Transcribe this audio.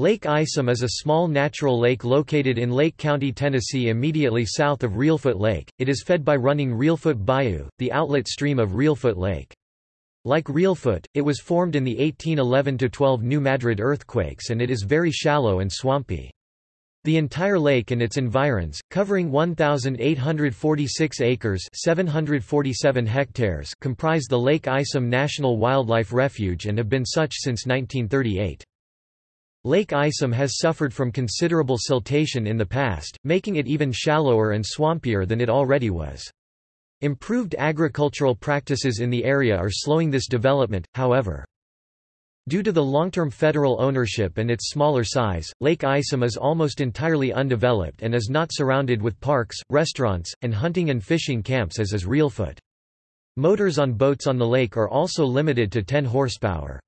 Lake Isom is a small natural lake located in Lake County, Tennessee immediately south of Reelfoot Lake. It is fed by running Reelfoot Bayou, the outlet stream of Reelfoot Lake. Like Reelfoot, it was formed in the 1811–12 New Madrid earthquakes and it is very shallow and swampy. The entire lake and its environs, covering 1,846 acres 747 hectares comprise the Lake Isom National Wildlife Refuge and have been such since 1938. Lake Isom has suffered from considerable siltation in the past, making it even shallower and swampier than it already was. Improved agricultural practices in the area are slowing this development, however. Due to the long-term federal ownership and its smaller size, Lake Isom is almost entirely undeveloped and is not surrounded with parks, restaurants, and hunting and fishing camps as is Reelfoot. Motors on boats on the lake are also limited to 10 horsepower.